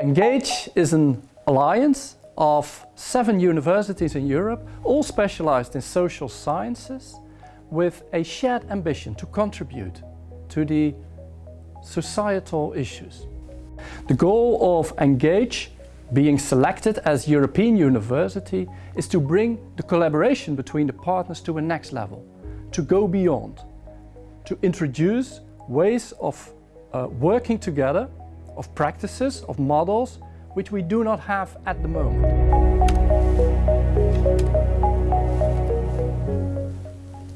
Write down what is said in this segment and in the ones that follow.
Engage is an alliance of seven universities in Europe, all specialized in social sciences, with a shared ambition to contribute to the societal issues. The goal of Engage being selected as European university is to bring the collaboration between the partners to a next level, to go beyond, to introduce ways of uh, working together, of practices, of models, which we do not have at the moment.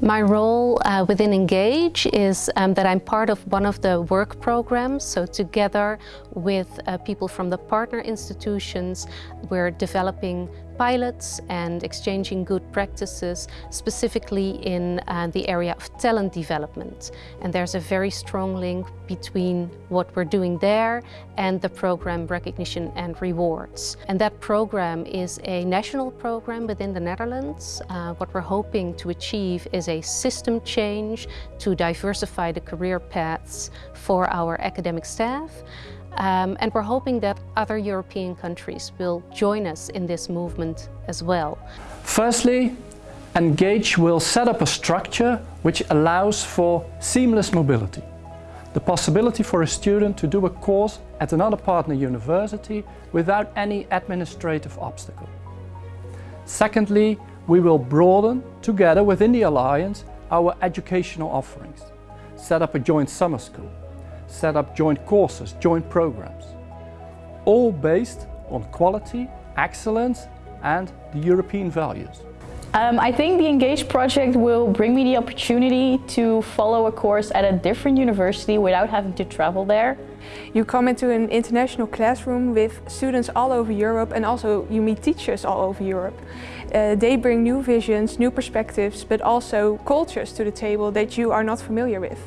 My role uh, within Engage is um, that I'm part of one of the work programs. So together with uh, people from the partner institutions, we're developing pilots and exchanging good practices, specifically in uh, the area of talent development. And there's a very strong link between what we're doing there and the program Recognition and Rewards. And that program is a national program within the Netherlands. Uh, what we're hoping to achieve is a system change to diversify the career paths for our academic staff. Um, and we're hoping that other European countries will join us in this movement as well. Firstly, Engage will set up a structure which allows for seamless mobility. The possibility for a student to do a course at another partner university without any administrative obstacle. Secondly, we will broaden, together within the Alliance, our educational offerings. Set up a joint summer school, set up joint courses, joint programs, all based on quality, excellence and the European values. Um, I think the Engage project will bring me the opportunity to follow a course at a different university without having to travel there. You come into an international classroom with students all over Europe and also you meet teachers all over Europe. Uh, they bring new visions, new perspectives, but also cultures to the table that you are not familiar with.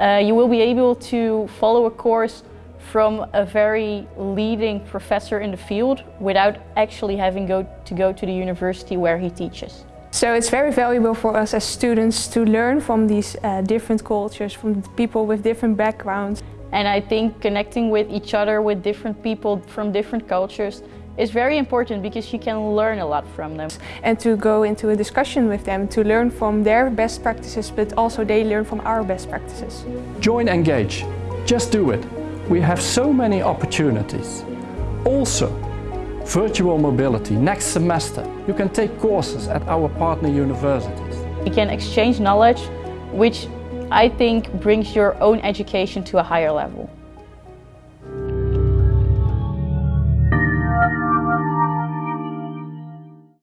Uh, you will be able to follow a course from a very leading professor in the field without actually having go to go to the university where he teaches. So it's very valuable for us as students to learn from these uh, different cultures, from people with different backgrounds. And I think connecting with each other, with different people from different cultures, is very important because you can learn a lot from them. And to go into a discussion with them, to learn from their best practices, but also they learn from our best practices. Join Engage. Just do it. We have so many opportunities. Also, virtual mobility. Next semester, you can take courses at our partner universities. You can exchange knowledge, which I think brings your own education to a higher level.